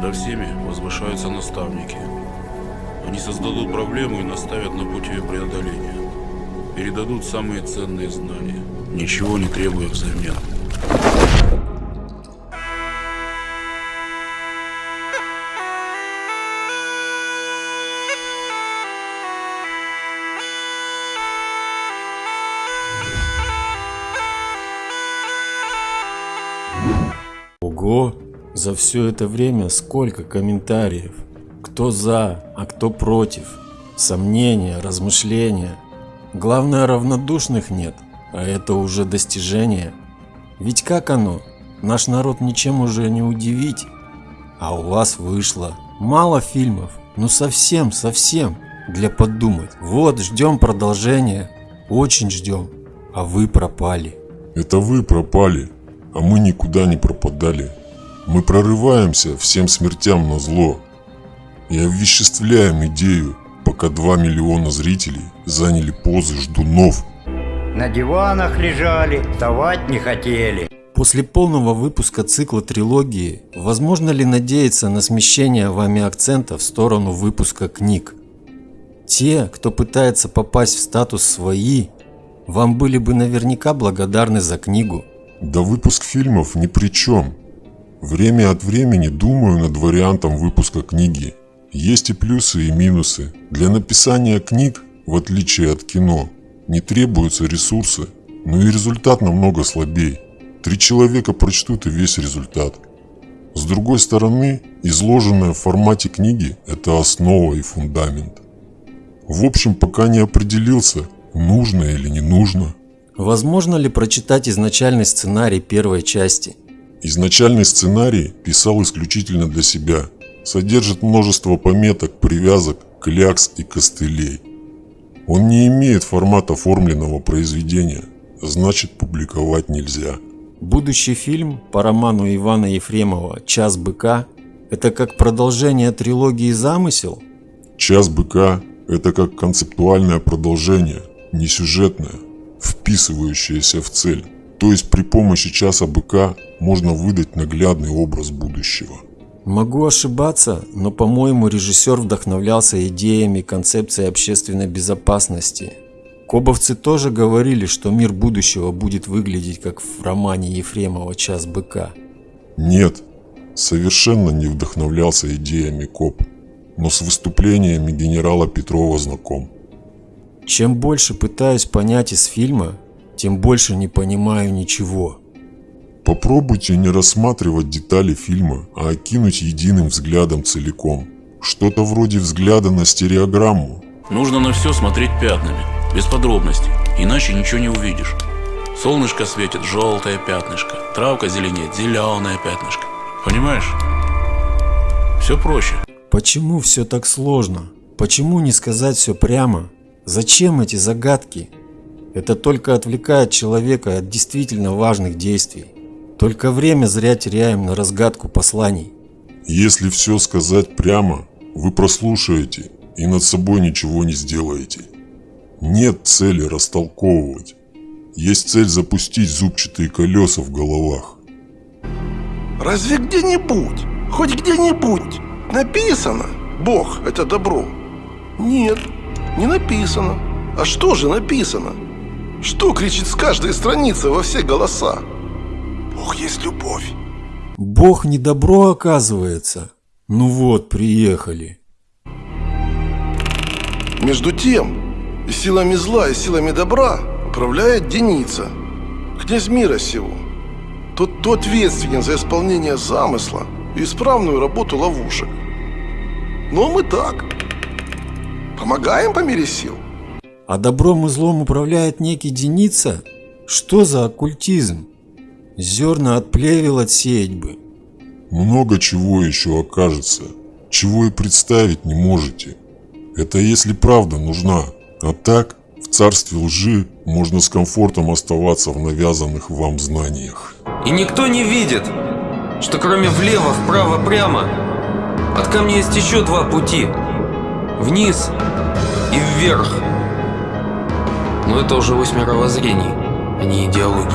Надо всеми возвышаются наставники. Они создадут проблему и наставят на путь ее преодоления. Передадут самые ценные знания, ничего не требуя взамен. За все это время сколько комментариев. Кто за, а кто против. Сомнения, размышления. Главное, равнодушных нет, а это уже достижение. Ведь как оно? Наш народ ничем уже не удивить. А у вас вышло. Мало фильмов, ну совсем, совсем. Для подумать. Вот, ждем продолжения. Очень ждем. А вы пропали. Это вы пропали, а мы никуда не пропадали. Мы прорываемся всем смертям на зло и овеществляем идею, пока 2 миллиона зрителей заняли позы ждунов. На диванах лежали, вставать не хотели. После полного выпуска цикла трилогии, возможно ли надеяться на смещение вами акцента в сторону выпуска книг? Те, кто пытается попасть в статус «свои», вам были бы наверняка благодарны за книгу. Да выпуск фильмов ни при чем. Время от времени думаю над вариантом выпуска книги. Есть и плюсы, и минусы. Для написания книг, в отличие от кино, не требуются ресурсы, но и результат намного слабее. Три человека прочтут и весь результат. С другой стороны, изложенное в формате книги – это основа и фундамент. В общем, пока не определился, нужно или не нужно. Возможно ли прочитать изначальный сценарий первой части? Изначальный сценарий писал исключительно для себя. Содержит множество пометок, привязок, клякс и костылей. Он не имеет формата оформленного произведения, значит публиковать нельзя. Будущий фильм по роману Ивана Ефремова «Час быка» – это как продолжение трилогии «Замысел»? «Час быка» – это как концептуальное продолжение, не сюжетное, вписывающееся в цель. То есть при помощи часа быка можно выдать наглядный образ будущего. Могу ошибаться, но по-моему режиссер вдохновлялся идеями концепции общественной безопасности. Кобовцы тоже говорили, что мир будущего будет выглядеть как в романе Ефремова «Час быка». Нет, совершенно не вдохновлялся идеями КОП, но с выступлениями генерала Петрова знаком. Чем больше пытаюсь понять из фильма, тем больше не понимаю ничего. Попробуйте не рассматривать детали фильма, а окинуть единым взглядом целиком. Что-то вроде взгляда на стереограмму. Нужно на все смотреть пятнами, без подробностей, иначе ничего не увидишь. Солнышко светит, желтое пятнышко, травка зеленеет, зеленое пятнышко. Понимаешь? Все проще. Почему все так сложно? Почему не сказать все прямо? Зачем эти загадки? Это только отвлекает человека от действительно важных действий. Только время зря теряем на разгадку посланий. Если все сказать прямо, вы прослушаете и над собой ничего не сделаете. Нет цели растолковывать. Есть цель запустить зубчатые колеса в головах. Разве где-нибудь, хоть где-нибудь написано «Бог – это добро»? Нет, не написано. А что же написано? Что кричит с каждой страницы во все голоса? Бог есть любовь. Бог не добро оказывается. Ну вот, приехали. Между тем, силами зла, и силами добра управляет Деница, князь мира сего. Тот, кто ответственен за исполнение замысла и исправную работу ловушек. Но мы так. Помогаем по мере сил. А добром и злом управляет некий Деница? Что за оккультизм? Зерна от плевел отсеять бы. Много чего еще окажется, чего и представить не можете. Это если правда нужна. А так, в царстве лжи можно с комфортом оставаться в навязанных вам знаниях. И никто не видит, что кроме влево, вправо, прямо, от камня есть еще два пути. Вниз и вверх. Но это уже ось мировоззрений, а не идеологий.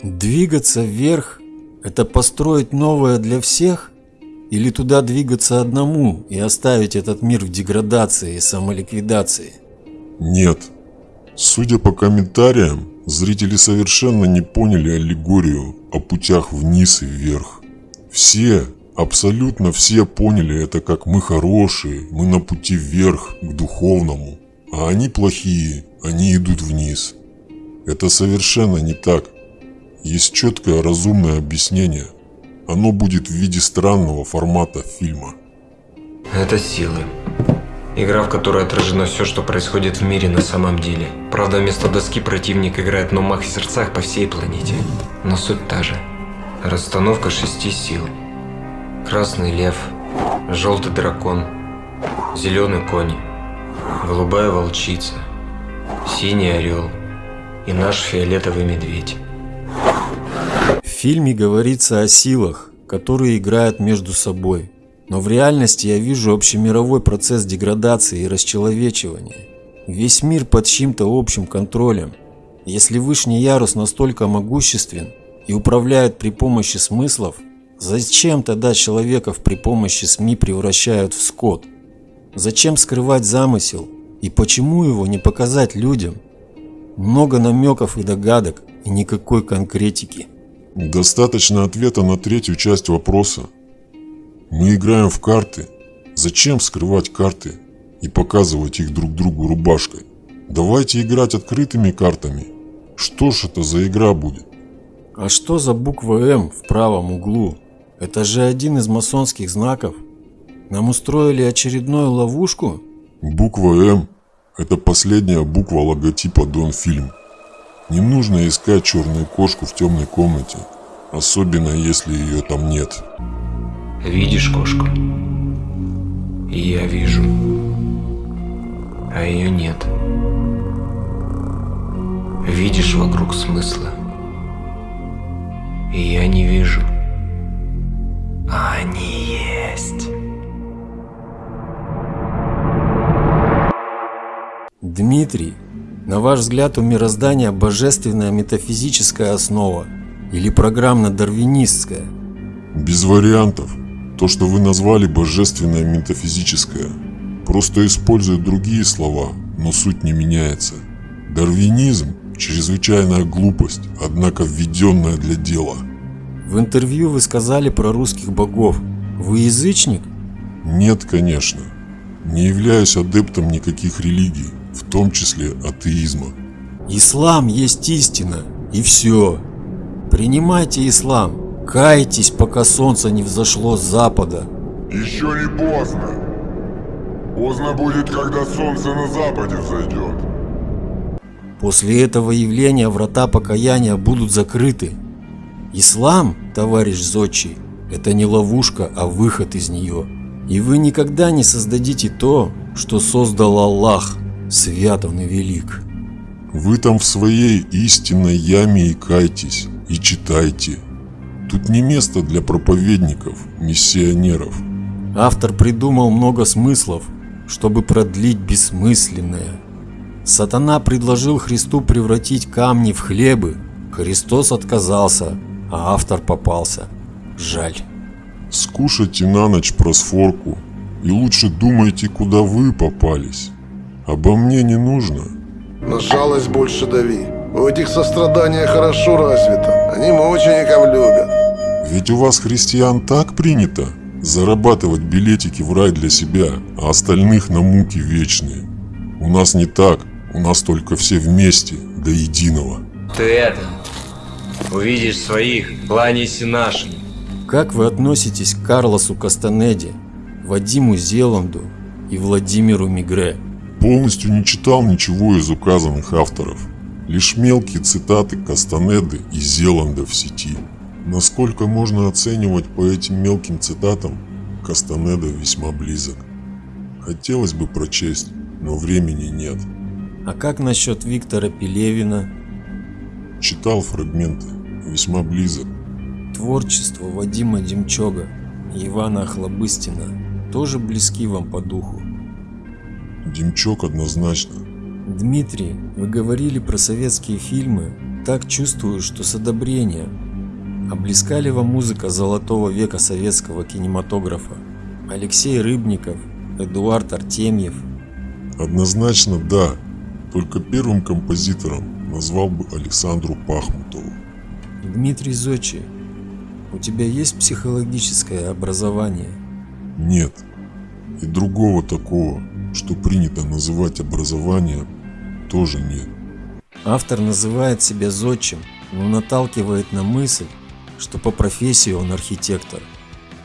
Двигаться вверх – это построить новое для всех? Или туда двигаться одному и оставить этот мир в деградации и самоликвидации? Нет. Судя по комментариям, зрители совершенно не поняли аллегорию о путях вниз и вверх. Все, абсолютно все поняли это как мы хорошие, мы на пути вверх, к духовному, а они плохие, они идут вниз. Это совершенно не так. Есть четкое разумное объяснение. Оно будет в виде странного формата фильма. Это силы. Игра, в которой отражено все, что происходит в мире на самом деле. Правда, вместо доски противник играет на умах и сердцах по всей планете. Но суть та же. Расстановка шести сил. Красный лев, желтый дракон, зеленый конь, голубая волчица, синий орел и наш фиолетовый медведь. В фильме говорится о силах, которые играют между собой. Но в реальности я вижу общемировой процесс деградации и расчеловечивания. Весь мир под чьим-то общим контролем. Если вышний ярус настолько могуществен и управляет при помощи смыслов, зачем тогда человеков при помощи СМИ превращают в скот? Зачем скрывать замысел и почему его не показать людям? Много намеков и догадок и никакой конкретики. Достаточно ответа на третью часть вопроса. Мы играем в карты. Зачем скрывать карты и показывать их друг другу рубашкой? Давайте играть открытыми картами. Что ж это за игра будет? А что за буква М в правом углу? Это же один из масонских знаков. Нам устроили очередную ловушку? Буква М – это последняя буква логотипа Донфильм. Не нужно искать черную кошку в темной комнате, особенно если ее там нет. Видишь кошку? И я вижу. А ее нет. Видишь вокруг смысла? И я не вижу. А они есть. Дмитрий, на ваш взгляд у мироздания божественная метафизическая основа или программно-дарвинистская? Без вариантов. То, что вы назвали божественное метафизическое, просто использует другие слова, но суть не меняется. Дарвинизм – чрезвычайная глупость, однако введенная для дела. В интервью вы сказали про русских богов. Вы язычник? Нет, конечно. Не являюсь адептом никаких религий, в том числе атеизма. Ислам есть истина, и все. Принимайте ислам, кайтесь, пока солнце не взошло с запада. Еще не поздно. Поздно будет, когда солнце на западе взойдет. После этого явления врата покаяния будут закрыты. Ислам, товарищ Зодчий, это не ловушка, а выход из нее. И вы никогда не создадите то, что создал Аллах, свят он и велик. Вы там в своей истинной яме и кайтесь, и читайте. Тут не место для проповедников, миссионеров. Автор придумал много смыслов, чтобы продлить бессмысленное. Сатана предложил Христу превратить камни в хлебы. Христос отказался, а автор попался. Жаль. Скушайте на ночь просфорку и лучше думайте, куда вы попались. Обо мне не нужно. На жалость больше дави. У этих сострадания хорошо развито. Они мучеников любят. Ведь у вас, христиан, так принято зарабатывать билетики в рай для себя, а остальных на муки вечные. У нас не так, у нас только все вместе, до единого. Ты это, увидишь своих, кланяйся нашим. Как вы относитесь к Карлосу Кастанеде, Вадиму Зеланду и Владимиру Мигре? Полностью не читал ничего из указанных авторов. Лишь мелкие цитаты Кастанеды и Зеланда в сети. Насколько можно оценивать по этим мелким цитатам, Кастанеда весьма близок. Хотелось бы прочесть, но времени нет. А как насчет Виктора Пелевина? Читал фрагменты, весьма близок. Творчество Вадима Демчога и Ивана Охлобыстина тоже близки вам по духу. Демчок однозначно. Дмитрий, вы говорили про советские фильмы. Так чувствую, что с одобрением. А близка ли вам музыка золотого века советского кинематографа? Алексей Рыбников, Эдуард Артемьев. Однозначно да, только первым композитором назвал бы Александру Пахмутову. Дмитрий Зочи, у тебя есть психологическое образование? Нет. И другого такого, что принято называть образованием, тоже нет. Автор называет себя зодчим, но наталкивает на мысль, что по профессии он архитектор.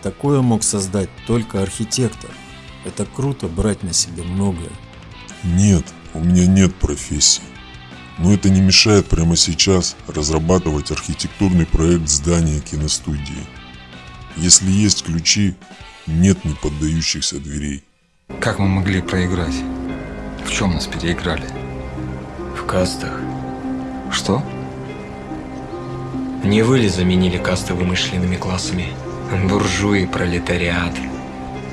Такое мог создать только архитектор. Это круто брать на себя многое. Нет, у меня нет профессии. Но это не мешает прямо сейчас разрабатывать архитектурный проект здания киностудии. Если есть ключи, нет неподдающихся дверей. Как мы могли проиграть? В чем нас переиграли? В кастах. Что? Не вы ли заменили касты вымышленными классами? Буржуи, пролетариат.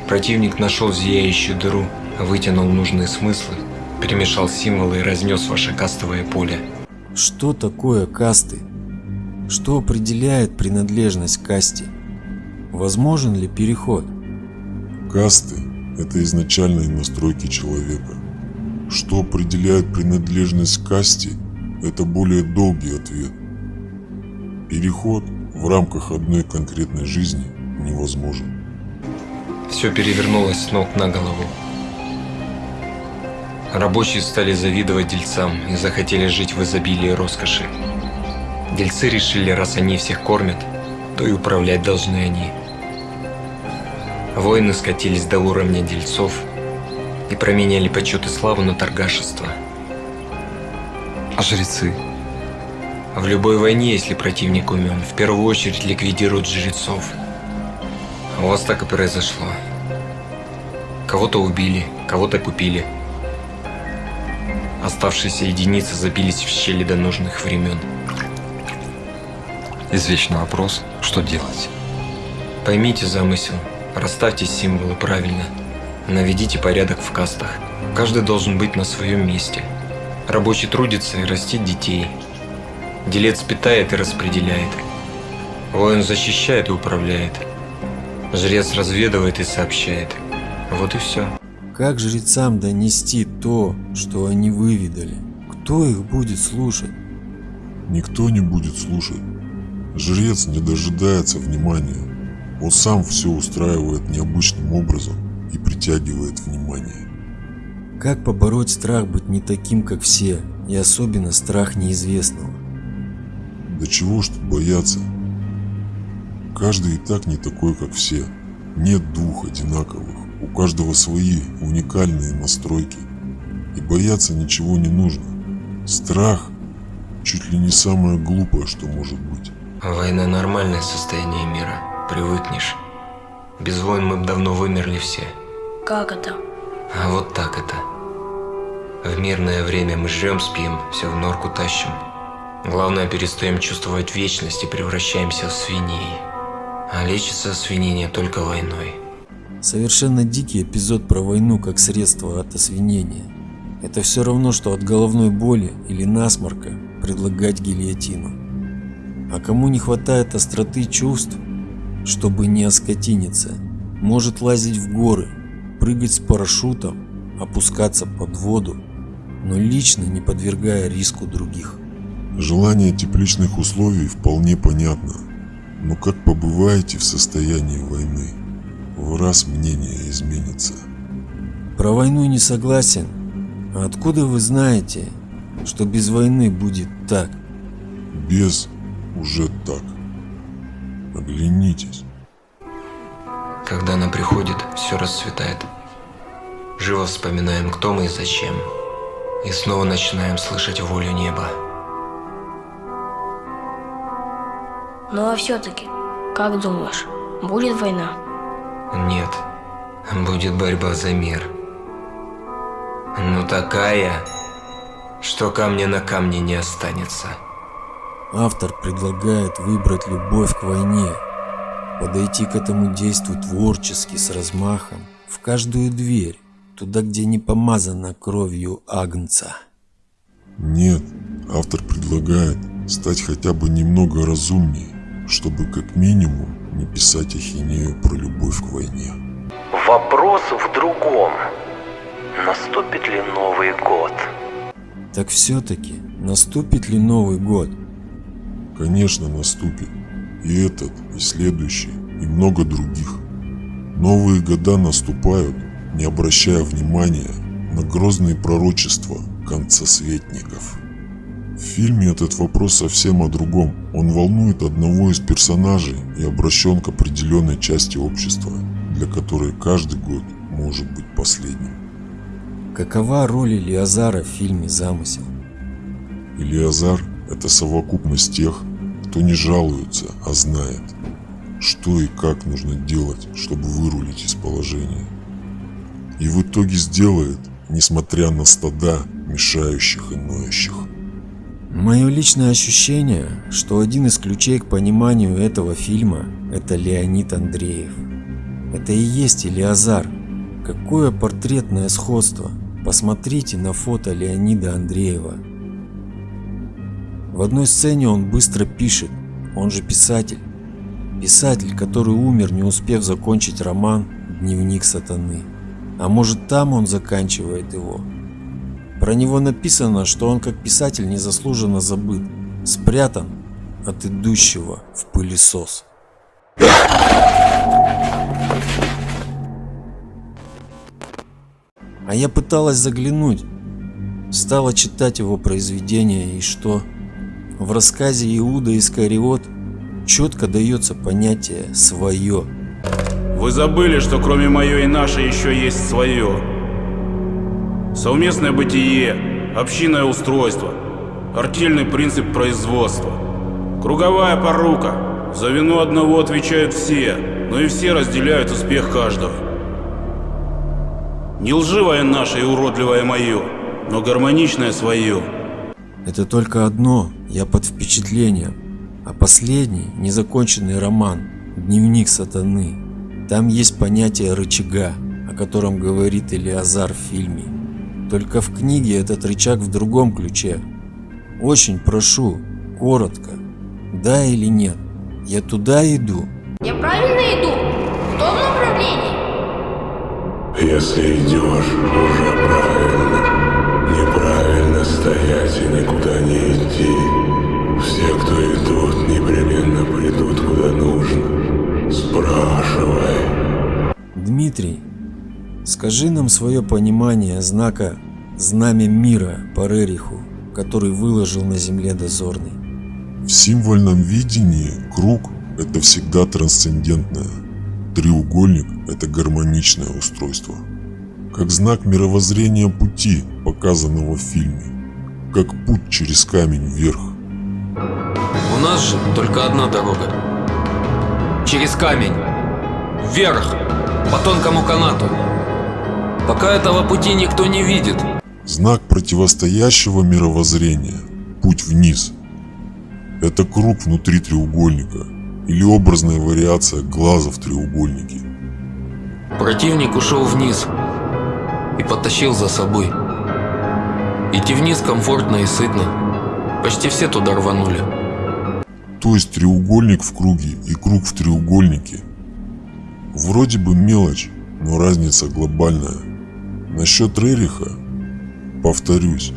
Противник нашел зияющую дыру, вытянул нужные смыслы, перемешал символы и разнес ваше кастовое поле. Что такое касты? Что определяет принадлежность к касте? Возможен ли переход? Касты – это изначальные настройки человека. Что определяет принадлежность к касте – это более долгий ответ. Переход в рамках одной конкретной жизни невозможен. Все перевернулось с ног на голову. Рабочие стали завидовать дельцам и захотели жить в изобилии роскоши. Дельцы решили, раз они всех кормят, то и управлять должны они. Воины скатились до уровня дельцов и променяли почет и славу на торгашество. А жрецы? В любой войне, если противник умен, в первую очередь ликвидируют жрецов. А у вас так и произошло. Кого-то убили, кого-то купили. Оставшиеся единицы забились в щели до нужных времен. Извечный вопрос, что делать? Поймите замысел, расставьте символы правильно, наведите порядок в кастах. Каждый должен быть на своем месте. Рабочий трудится и растит детей. Делец питает и распределяет. Воин защищает и управляет. Жрец разведывает и сообщает. Вот и все. Как жрецам донести то, что они выведали? Кто их будет слушать? Никто не будет слушать. Жрец не дожидается внимания. Он сам все устраивает необычным образом и притягивает внимание. Как побороть страх быть не таким, как все, и особенно страх неизвестного? Да чего ж тут бояться? Каждый и так не такой, как все. Нет двух одинаковых. У каждого свои уникальные настройки. И бояться ничего не нужно. Страх чуть ли не самое глупое, что может быть. Война – нормальное состояние мира. Привыкнешь. Без войн мы бы давно вымерли все. Как это? А вот так это. В мирное время мы жрем, спим, все в норку тащим. Главное, перестаем чувствовать вечность и превращаемся в свиней. А лечится свинение только войной. Совершенно дикий эпизод про войну как средство от освинения. Это все равно, что от головной боли или насморка предлагать гильотину. А кому не хватает остроты чувств, чтобы не оскотиниться, может лазить в горы, прыгать с парашютом, опускаться под воду, но лично не подвергая риску других. Желание тепличных условий вполне понятно, но как побываете в состоянии войны, в раз мнение изменится. Про войну не согласен. А откуда вы знаете, что без войны будет так? Без уже так. Оглянитесь. Когда она приходит, все расцветает. Живо вспоминаем, кто мы и зачем. И снова начинаем слышать волю неба. Ну а все-таки, как думаешь, будет война? Нет, будет борьба за мир. Ну такая, что камня на камне не останется. Автор предлагает выбрать любовь к войне, подойти к этому действу творчески, с размахом, в каждую дверь, туда, где не помазана кровью агнца. Нет, автор предлагает стать хотя бы немного разумнее, чтобы как минимум не писать ахинею про любовь к войне. Вопрос в другом. Наступит ли Новый год? Так все-таки, наступит ли Новый год? Конечно, наступит. И этот, и следующий, и много других. Новые года наступают, не обращая внимания на грозные пророчества концесветников. В фильме этот вопрос совсем о другом. Он волнует одного из персонажей и обращен к определенной части общества, для которой каждый год может быть последним. Какова роль Илиазара в фильме «Замысел»? Илиазар – это совокупность тех, кто не жалуется, а знает, что и как нужно делать, чтобы вырулить из положения. И в итоге сделает, несмотря на стада, мешающих и ноющих. Мое личное ощущение, что один из ключей к пониманию этого фильма – это Леонид Андреев. Это и есть Илиазар. Какое портретное сходство. Посмотрите на фото Леонида Андреева. В одной сцене он быстро пишет, он же писатель. Писатель, который умер, не успев закончить роман «Дневник сатаны». А может там он заканчивает его. Про него написано, что он как писатель незаслуженно забыт, спрятан от идущего в пылесос. А я пыталась заглянуть, стала читать его произведения и что? В рассказе Иуда Искариот четко дается понятие «свое». Вы забыли, что кроме мое и наше еще есть свое. Совместное бытие, общинное устройство, артельный принцип производства, круговая порука. За вину одного отвечают все, но и все разделяют успех каждого. Не лживое наше и уродливое мое, но гармоничное свое. Это только одно, я под впечатлением. А последний, незаконченный роман «Дневник сатаны». Там есть понятие рычага, о котором говорит Элиазар в фильме. Только в книге этот рычаг в другом ключе. Очень прошу, коротко, да или нет, я туда иду. Я правильно иду? В том направлении? Если идешь, уже правильно. Неправильно стоять и никуда не идти. Все, кто идут, непременно придут куда нужно. Спрашивай. Дмитрий, скажи нам свое понимание знака «Знамя мира» по Рериху, который выложил на земле дозорный. В символьном видении круг – это всегда трансцендентное. Треугольник – это гармоничное устройство. Как знак мировоззрения пути, показанного в фильме. Как путь через камень вверх. У нас же только одна дорога. Через камень. Вверх. По тонкому канату. Пока этого пути никто не видит. Знак противостоящего мировоззрения. Путь вниз. Это круг внутри треугольника. Или образная вариация глаза в треугольнике. Противник ушел вниз и потащил за собой. Идти вниз комфортно и сытно. Почти все туда рванули. То есть треугольник в круге и круг в треугольнике. Вроде бы мелочь, но разница глобальная. Насчет Рериха, повторюсь,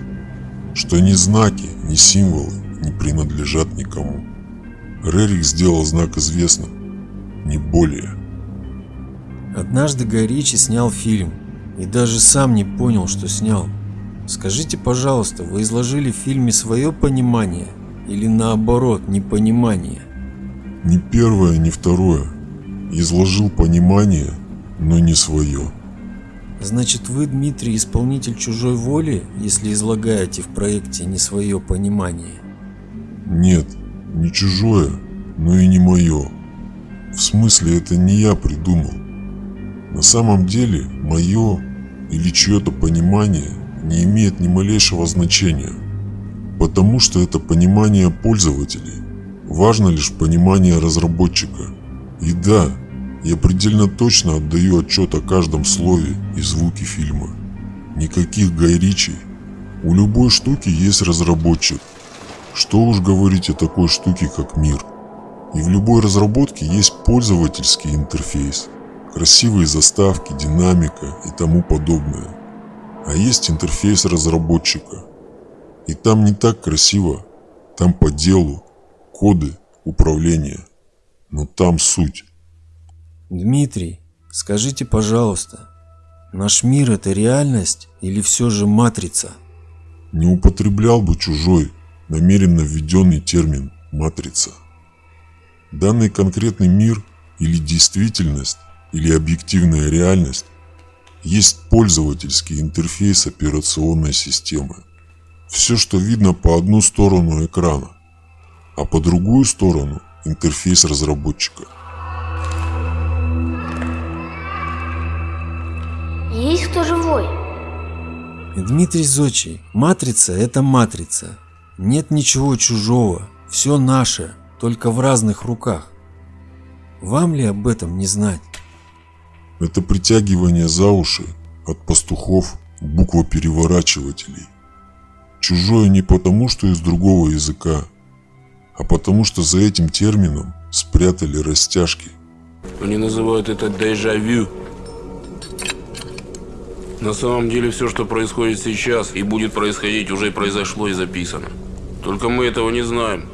что ни знаки, ни символы не принадлежат никому. Рерих сделал знак известным, не более. Однажды Гай Ричи снял фильм и даже сам не понял, что снял. Скажите, пожалуйста, вы изложили в фильме свое понимание или наоборот непонимание? Ни первое, ни второе. Изложил понимание, но не свое. Значит, вы, Дмитрий, исполнитель чужой воли, если излагаете в проекте не свое понимание? Нет, не чужое, но и не мое. В смысле, это не я придумал. На самом деле, мое или чье-то понимание не имеет ни малейшего значения, потому что это понимание пользователей. Важно лишь понимание разработчика. И да, я предельно точно отдаю отчет о каждом слове и звуке фильма. Никаких Гай Ричи. У любой штуки есть разработчик. Что уж говорить о такой штуке, как мир. И в любой разработке есть пользовательский интерфейс, красивые заставки, динамика и тому подобное. А есть интерфейс разработчика. И там не так красиво, там по делу, коды, управление. Но там суть. Дмитрий, скажите, пожалуйста, наш мир это реальность или все же матрица? Не употреблял бы чужой, намеренно введенный термин «матрица». Данный конкретный мир или действительность, или объективная реальность есть пользовательский интерфейс операционной системы. Все, что видно по одну сторону экрана, а по другую сторону интерфейс разработчика. Есть кто живой? Дмитрий Зочи, матрица это матрица. Нет ничего чужого, все наше, только в разных руках. Вам ли об этом не знать? Это притягивание за уши от пастухов буквопереворачивателей. Чужое не потому, что из другого языка, а потому что за этим термином спрятали растяжки. Они называют это дежавю. На самом деле все, что происходит сейчас и будет происходить, уже произошло и записано. Только мы этого не знаем.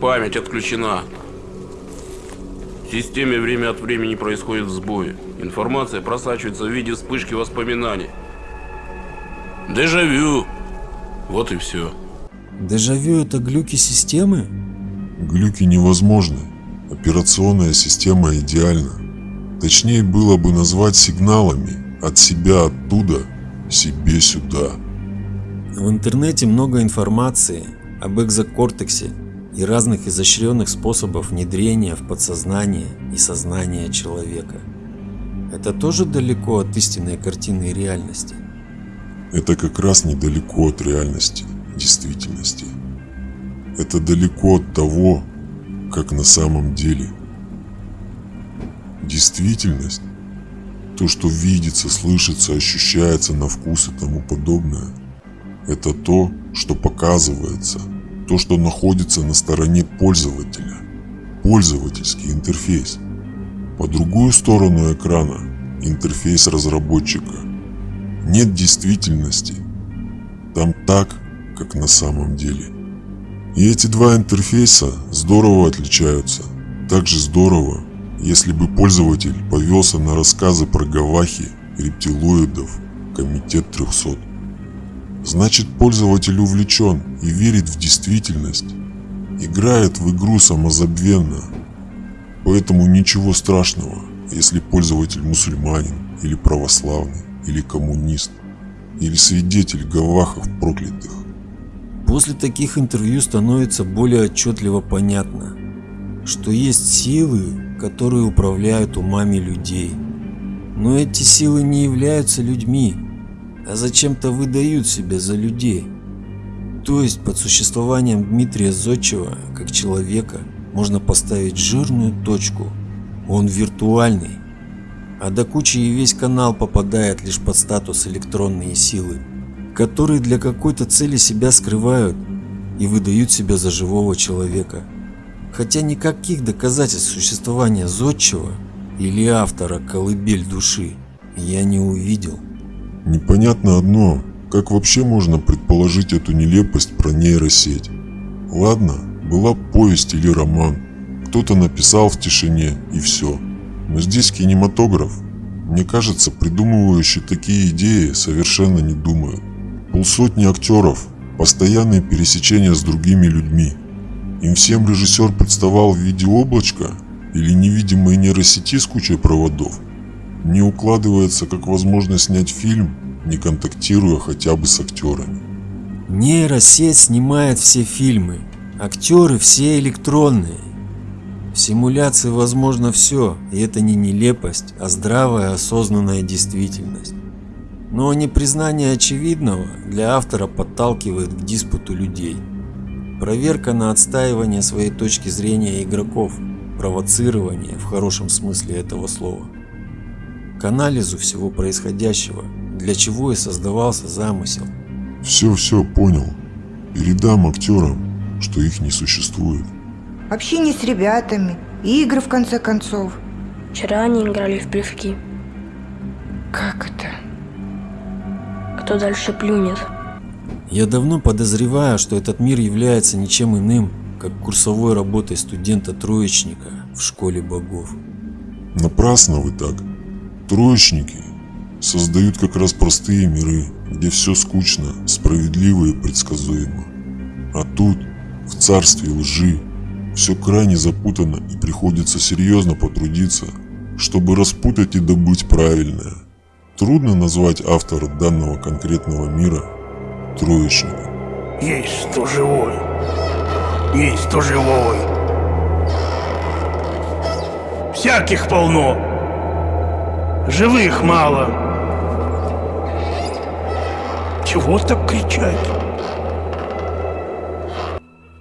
Память отключена. В системе время от времени происходят сбои. Информация просачивается в виде вспышки воспоминаний. Дежавю. Вот и все. Дежавю это глюки системы? Глюки невозможны. Операционная система идеальна. Точнее было бы назвать сигналами от себя оттуда, себе сюда. В интернете много информации об экзокортексе и разных изощренных способов внедрения в подсознание и сознание человека. Это тоже далеко от истинной картины реальности. Это как раз недалеко от реальности, действительности. Это далеко от того, как на самом деле. Действительность, то, что видится, слышится, ощущается на вкус и тому подобное, это то, что показывается, то, что находится на стороне пользователя, пользовательский интерфейс. По другую сторону экрана интерфейс разработчика. Нет действительности. Там так, как на самом деле. И эти два интерфейса здорово отличаются. Также здорово, если бы пользователь повелся на рассказы про гавахи, рептилоидов, комитет 300. Значит пользователь увлечен и верит в действительность. Играет в игру самозабвенно. Поэтому ничего страшного, если пользователь мусульманин или православный или коммунист или свидетель гавахов проклятых. После таких интервью становится более отчетливо понятно, что есть силы, которые управляют умами людей. Но эти силы не являются людьми, а зачем-то выдают себя за людей. То есть под существованием Дмитрия Зодчева как человека можно поставить жирную точку. Он виртуальный. А до кучи и весь канал попадает лишь под статус электронные силы, которые для какой-то цели себя скрывают и выдают себя за живого человека. Хотя никаких доказательств существования Зодчего или автора «Колыбель души» я не увидел. Непонятно одно, как вообще можно предположить эту нелепость про нейросеть. Ладно, была повесть или роман, кто-то написал в тишине и все. Но здесь кинематограф. Мне кажется, придумывающие такие идеи совершенно не думают. Полсотни актеров, постоянные пересечения с другими людьми. Им всем режиссер представал в виде облачка или невидимой нейросети с кучей проводов. Не укладывается как возможность снять фильм, не контактируя хотя бы с актерами. Нейросеть снимает все фильмы, актеры все электронные. В симуляции возможно все, и это не нелепость, а здравая осознанная действительность. Но непризнание очевидного для автора подталкивает к диспуту людей. Проверка на отстаивание своей точки зрения игроков, провоцирование в хорошем смысле этого слова. К анализу всего происходящего, для чего и создавался замысел. Все-все понял. Передам актерам, что их не существует. общение с ребятами, игры в конце концов. Вчера они играли в плевки. Как это? Кто дальше плюнет? Я давно подозреваю, что этот мир является ничем иным, как курсовой работой студента-троечника в школе богов. Напрасно вы так. Троечники создают как раз простые миры, где все скучно, справедливо и предсказуемо. А тут, в царстве лжи, все крайне запутано и приходится серьезно потрудиться, чтобы распутать и добыть правильное. Трудно назвать автора данного конкретного мира троечником. Есть кто живой. Есть кто живой. Всяких полно. Живых мало. Чего так кричать?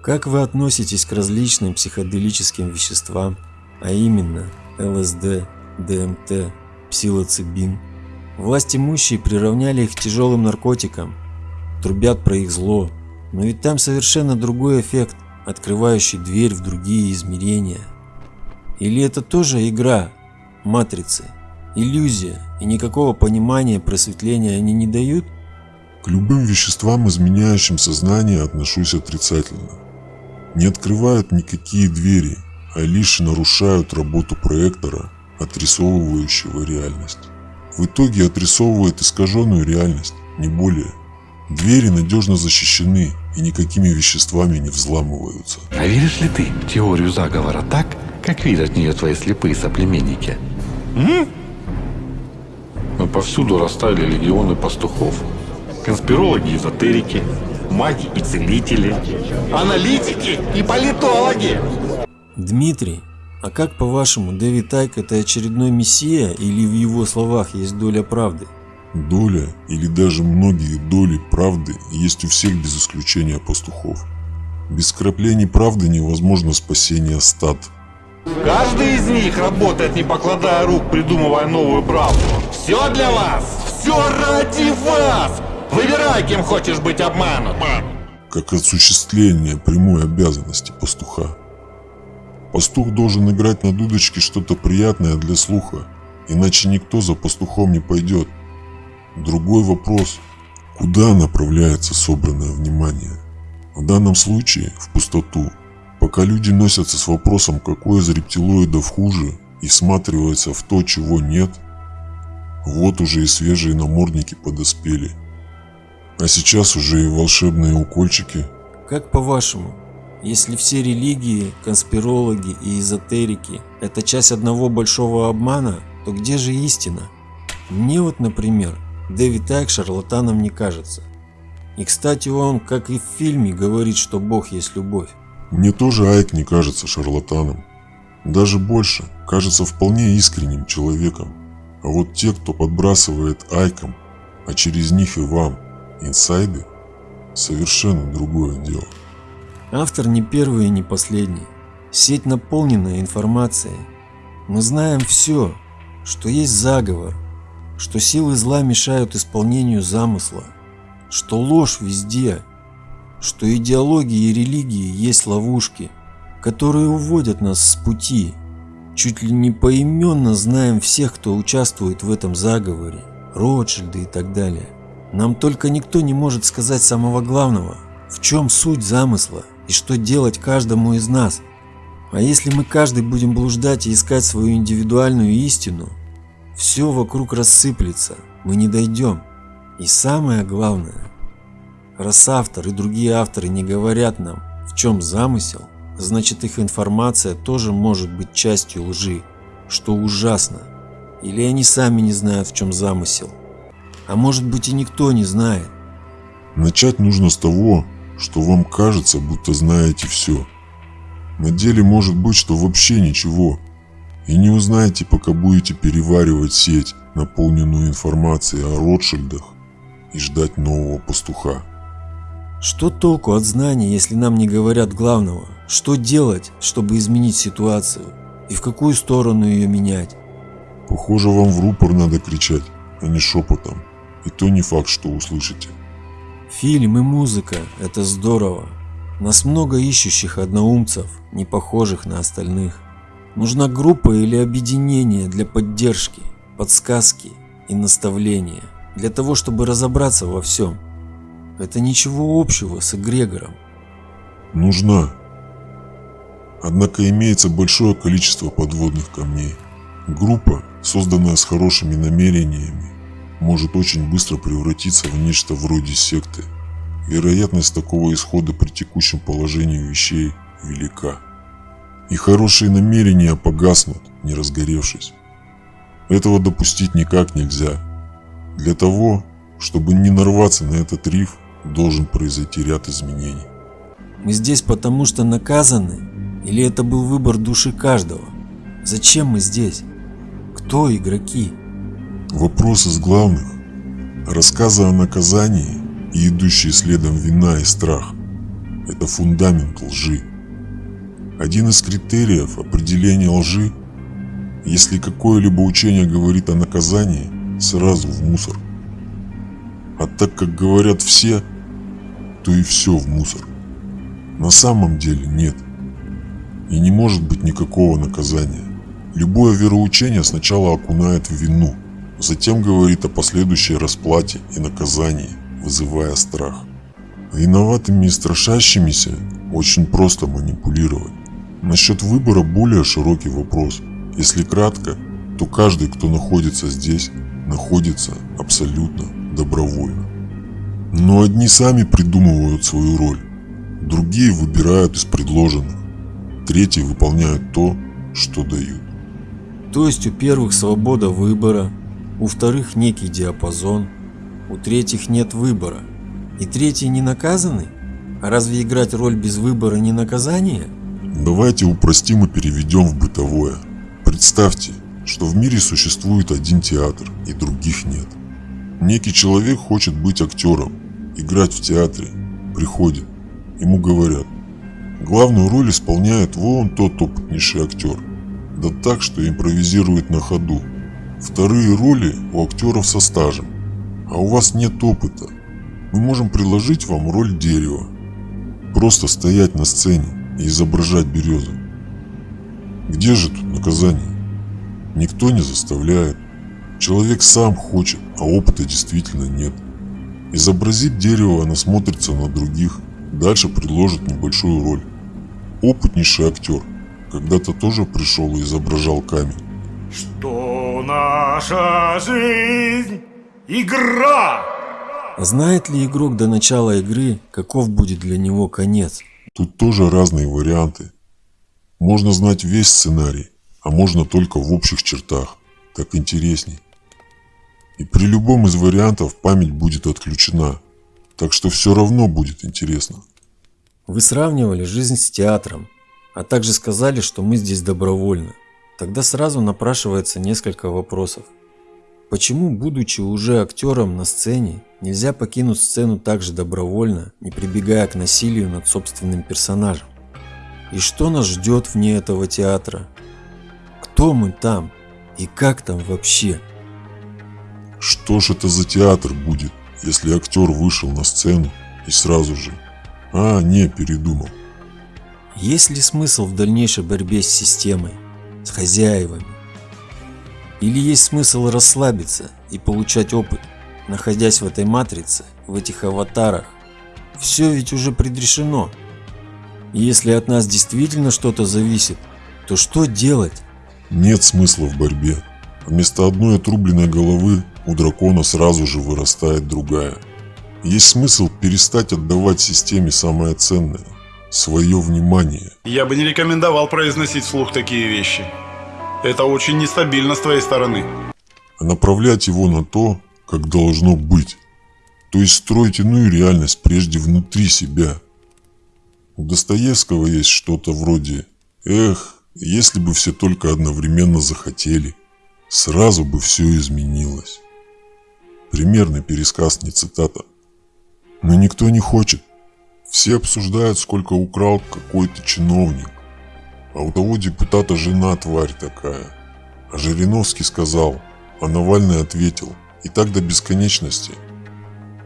Как вы относитесь к различным психоделическим веществам, а именно ЛСД, ДМТ, псилоцибин? Власть имущие приравняли их к тяжелым наркотикам, трубят про их зло, но ведь там совершенно другой эффект, открывающий дверь в другие измерения. Или это тоже игра, матрицы, иллюзия и никакого понимания просветления они не дают? К любым веществам, изменяющим сознание, отношусь отрицательно. Не открывают никакие двери, а лишь нарушают работу проектора, отрисовывающего реальность. В итоге отрисовывает искаженную реальность, не более. Двери надежно защищены и никакими веществами не взламываются. А веришь ли ты в теорию заговора так, как видят в нее твои слепые соплеменники? М? Мы повсюду расставили легионы пастухов. Конспирологи, эзотерики, маги и целители, аналитики и политологи. Дмитрий, а как по-вашему, Дэвид Тайк это очередной мессия или в его словах есть доля правды? Доля или даже многие доли правды есть у всех без исключения пастухов. Без краплений правды невозможно спасение стад. Каждый из них работает не покладая рук, придумывая новую правду. Все для вас! Все ради вас! Выбирай, кем хочешь быть обманут. Как осуществление прямой обязанности пастуха. Пастух должен играть на дудочке что-то приятное для слуха, иначе никто за пастухом не пойдет. Другой вопрос, куда направляется собранное внимание? В данном случае в пустоту. Пока люди носятся с вопросом, какой из рептилоидов хуже, и всматриваются в то, чего нет, вот уже и свежие намордники подоспели. А сейчас уже и волшебные укольчики. Как по-вашему, если все религии, конспирологи и эзотерики – это часть одного большого обмана, то где же истина? Мне вот, например, Дэвид Айк шарлатаном не кажется. И кстати он, как и в фильме, говорит, что Бог есть любовь. Мне тоже Айк не кажется шарлатаном. Даже больше, кажется вполне искренним человеком. А вот те, кто подбрасывает Айком, а через них и вам, инсайды, совершенно другое дело. Автор не первый и не последний. Сеть наполнена информацией. Мы знаем все, что есть заговор, что силы зла мешают исполнению замысла, что ложь везде, что идеологии и религии есть ловушки, которые уводят нас с пути. Чуть ли не поименно знаем всех, кто участвует в этом заговоре, Ротшильды и так далее. Нам только никто не может сказать самого главного, в чем суть замысла и что делать каждому из нас. А если мы каждый будем блуждать и искать свою индивидуальную истину, все вокруг рассыплется, мы не дойдем. И самое главное, раз автор и другие авторы не говорят нам, в чем замысел, значит их информация тоже может быть частью лжи, что ужасно. Или они сами не знают, в чем замысел. А может быть и никто не знает. Начать нужно с того, что вам кажется, будто знаете все. На деле может быть, что вообще ничего. И не узнаете, пока будете переваривать сеть, наполненную информацией о Ротшильдах, и ждать нового пастуха. Что толку от знаний, если нам не говорят главного? Что делать, чтобы изменить ситуацию? И в какую сторону ее менять? Похоже, вам в рупор надо кричать, а не шепотом. И то не факт, что услышите. Фильм и музыка – это здорово. Нас много ищущих одноумцев, не похожих на остальных. Нужна группа или объединение для поддержки, подсказки и наставления, для того, чтобы разобраться во всем. Это ничего общего с эгрегором. Нужна. Однако имеется большое количество подводных камней. Группа, созданная с хорошими намерениями, может очень быстро превратиться в нечто вроде секты. Вероятность такого исхода при текущем положении вещей велика. И хорошие намерения погаснут, не разгоревшись. Этого допустить никак нельзя. Для того, чтобы не нарваться на этот риф, должен произойти ряд изменений. Мы здесь потому что наказаны? Или это был выбор души каждого? Зачем мы здесь? Кто игроки? Вопрос из главных. Рассказы о наказании и идущие следом вина и страх – это фундамент лжи. Один из критериев определения лжи – если какое-либо учение говорит о наказании, сразу в мусор. А так как говорят все, то и все в мусор. На самом деле нет. И не может быть никакого наказания. Любое вероучение сначала окунает в вину, затем говорит о последующей расплате и наказании, вызывая страх. Виноватыми и страшащимися очень просто манипулировать. Насчет выбора более широкий вопрос. Если кратко, то каждый, кто находится здесь, находится абсолютно добровольно. Но одни сами придумывают свою роль, другие выбирают из предложенных, третьи выполняют то, что дают. То есть у первых свобода выбора, у вторых некий диапазон, у третьих нет выбора. И третьи не наказаны? А разве играть роль без выбора не наказание? Давайте упростим и переведем в бытовое. Представьте, что в мире существует один театр и других нет. Некий человек хочет быть актером, играть в театре, приходит, ему говорят, главную роль исполняет вон тот опытнейший актер, да так, что импровизирует на ходу. Вторые роли у актеров со стажем, а у вас нет опыта. Мы можем предложить вам роль дерева, просто стоять на сцене и изображать березу. Где же тут наказание? Никто не заставляет. Человек сам хочет, а опыта действительно нет. Изобразит дерево, оно смотрится на других, дальше предложит небольшую роль. Опытнейший актер когда-то тоже пришел и изображал камень. Что наша жизнь – игра! Знает ли игрок до начала игры, каков будет для него конец? Тут тоже разные варианты. Можно знать весь сценарий, а можно только в общих чертах. Так интересней. И при любом из вариантов память будет отключена, так что все равно будет интересно. Вы сравнивали жизнь с театром, а также сказали, что мы здесь добровольно. Тогда сразу напрашивается несколько вопросов. Почему, будучи уже актером на сцене, нельзя покинуть сцену так же добровольно, не прибегая к насилию над собственным персонажем? И что нас ждет вне этого театра? Кто мы там? И как там вообще? Что ж это за театр будет, если актер вышел на сцену и сразу же... А, не, передумал. Есть ли смысл в дальнейшей борьбе с системой, с хозяевами? Или есть смысл расслабиться и получать опыт, находясь в этой матрице, в этих аватарах? Все ведь уже предрешено. Если от нас действительно что-то зависит, то что делать? Нет смысла в борьбе. Вместо одной отрубленной головы у дракона сразу же вырастает другая. Есть смысл перестать отдавать системе самое ценное – свое внимание. Я бы не рекомендовал произносить вслух такие вещи. Это очень нестабильно с твоей стороны. А направлять его на то, как должно быть. То есть строить иную реальность прежде внутри себя. У Достоевского есть что-то вроде «Эх, если бы все только одновременно захотели, сразу бы все изменилось». Примерный пересказ, не цитата. Но никто не хочет. Все обсуждают, сколько украл какой-то чиновник. А у того депутата жена тварь такая. А Жириновский сказал, а Навальный ответил. И так до бесконечности.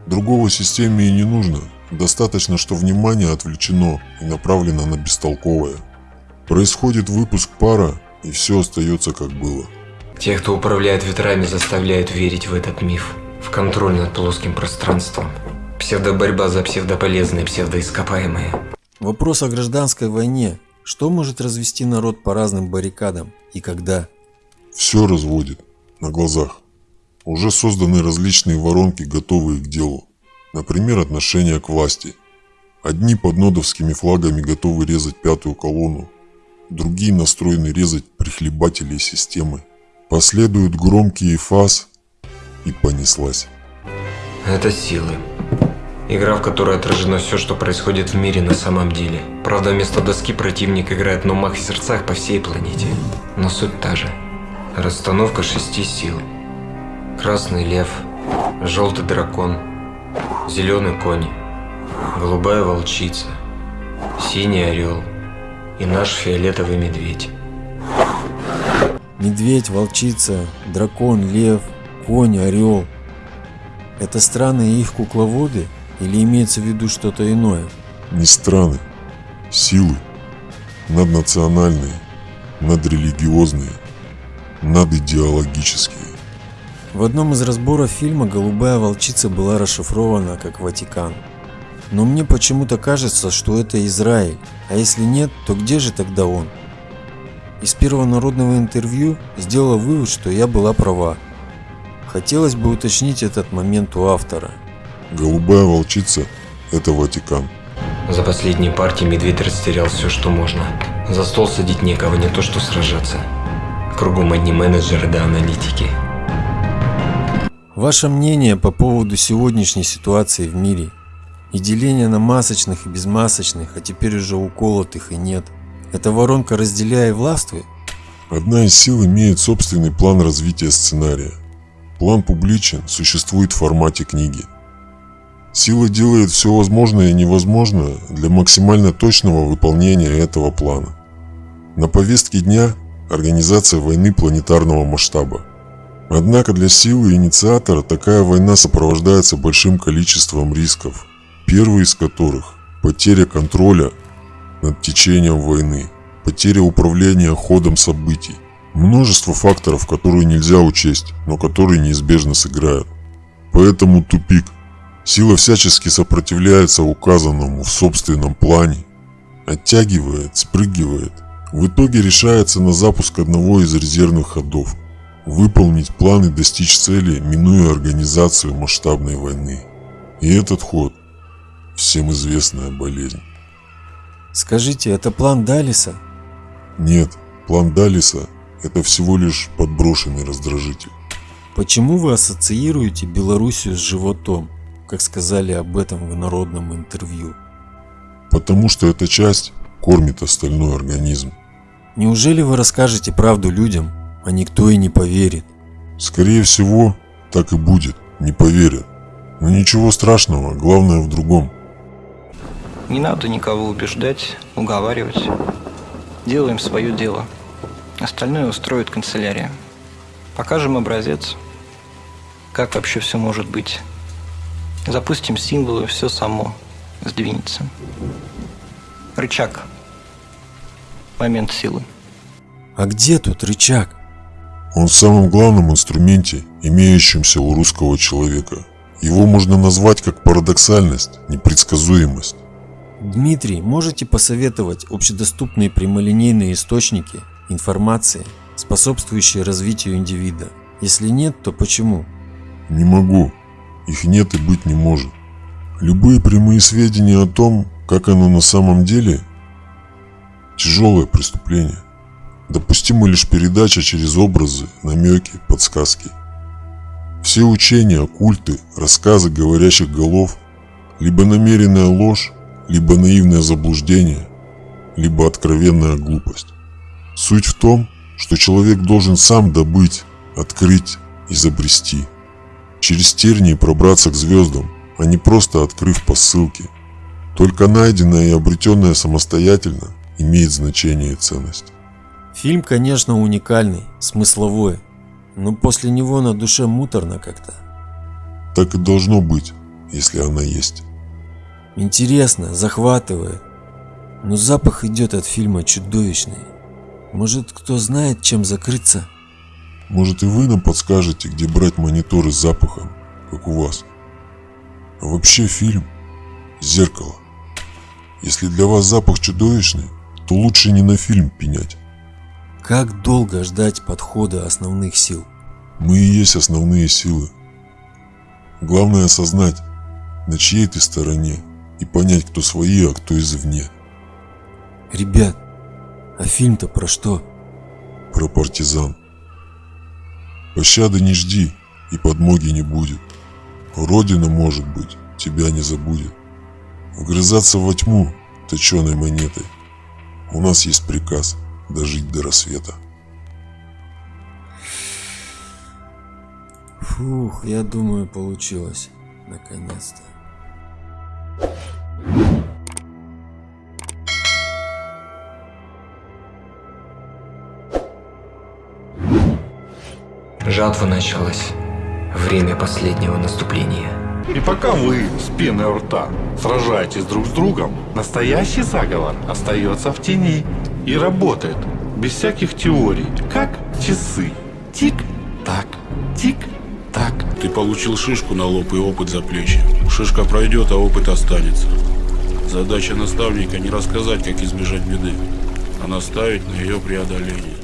Другого системе и не нужно, Достаточно, что внимание отвлечено и направлено на бестолковое. Происходит выпуск пара, и все остается как было. Те, кто управляет ветрами, заставляют верить в этот миф, в контроль над плоским пространством. Псевдоборьба за псевдополезные, псевдоископаемые. Вопрос о гражданской войне. Что может развести народ по разным баррикадам и когда? Все разводит на глазах. Уже созданы различные воронки, готовые к делу. Например, отношение к власти. Одни под нодовскими флагами готовы резать пятую колонну, другие настроены резать прихлебателей системы. Последуют громкие фаз и понеслась. Это силы. Игра, в которой отражено все, что происходит в мире на самом деле. Правда, вместо доски противник играет на умах и сердцах по всей планете. Но суть та же. Расстановка шести сил. Красный лев, желтый дракон, зеленый конь, голубая волчица, синий орел и наш фиолетовый медведь. Медведь, волчица, дракон, лев, конь, орел. Это страны и их кукловоды или имеется в виду что-то иное? Не страны, силы, наднациональные, надрелигиозные, надидеологические. В одном из разборов фильма «Голубая волчица» была расшифрована как «Ватикан». Но мне почему-то кажется, что это Израиль, а если нет, то где же тогда он? Из первого народного интервью сделала вывод, что я была права. Хотелось бы уточнить этот момент у автора. Голубая волчица – это Ватикан. За последние партии медведь растерял все, что можно. За стол садить некого, не то что сражаться. Кругом одни менеджеры да аналитики. Ваше мнение по поводу сегодняшней ситуации в мире и деление на масочных и безмасочных, а теперь уже уколотых и нет. Это воронка разделяя и властвуй? Одна из сил имеет собственный план развития сценария. План публичен, существует в формате книги. Сила делает все возможное и невозможное для максимально точного выполнения этого плана. На повестке дня организация войны планетарного масштаба. Однако для силы инициатора такая война сопровождается большим количеством рисков, первый из которых – потеря контроля над течением войны, потеря управления ходом событий, множество факторов, которые нельзя учесть, но которые неизбежно сыграют. Поэтому тупик. Сила всячески сопротивляется указанному в собственном плане, оттягивает, спрыгивает. В итоге решается на запуск одного из резервных ходов, выполнить план и достичь цели, минуя организацию масштабной войны. И этот ход – всем известная болезнь. Скажите, это план Далиса? Нет, план Далиса – это всего лишь подброшенный раздражитель. Почему вы ассоциируете Белоруссию с животом, как сказали об этом в народном интервью? Потому что эта часть кормит остальной организм. Неужели вы расскажете правду людям, а никто и не поверит? Скорее всего, так и будет, не поверят. Но ничего страшного, главное в другом. Не надо никого убеждать, уговаривать. Делаем свое дело. Остальное устроит канцелярия. Покажем образец, как вообще все может быть. Запустим символы, все само сдвинется. Рычаг. Момент силы. А где тут рычаг? Он в самом главном инструменте, имеющемся у русского человека. Его можно назвать как парадоксальность, непредсказуемость. Дмитрий, можете посоветовать общедоступные прямолинейные источники информации, способствующие развитию индивида? Если нет, то почему? Не могу. Их нет и быть не может. Любые прямые сведения о том, как оно на самом деле, тяжелое преступление. Допустима лишь передача через образы, намеки, подсказки. Все учения, культы, рассказы говорящих голов – либо намеренная ложь, либо наивное заблуждение, либо откровенная глупость. Суть в том, что человек должен сам добыть, открыть, изобрести. Через тернии пробраться к звездам, а не просто открыв по ссылке. Только найденное и обретенное самостоятельно имеет значение и ценность. Фильм, конечно, уникальный, смысловой, но после него на душе муторно как-то. Так и должно быть, если она есть. Интересно, захватывает. Но запах идет от фильма чудовищный. Может, кто знает, чем закрыться? Может и вы нам подскажете, где брать мониторы с запахом, как у вас. А вообще фильм – зеркало. Если для вас запах чудовищный, то лучше не на фильм пенять. Как долго ждать подхода основных сил? Мы и есть основные силы. Главное осознать, на чьей ты стороне, и понять, кто свои, а кто извне. Ребят, а фильм-то про что? Про партизан. Пощады не жди, и подмоги не будет. Родина, может быть, тебя не забудет. Вгрызаться во тьму точеной монетой. У нас есть приказ дожить до рассвета. Фух, я думаю, получилось. Наконец-то. Жатва началась. Время последнего наступления. И пока вы с пеной у рта сражаетесь друг с другом, настоящий заговор остается в тени и работает без всяких теорий, как часы. Тик-так, тик-так. Ты получил шишку на лоб и опыт за плечи. Шишка пройдет, а опыт останется. Задача наставника не рассказать, как избежать беды, а наставить на ее преодоление.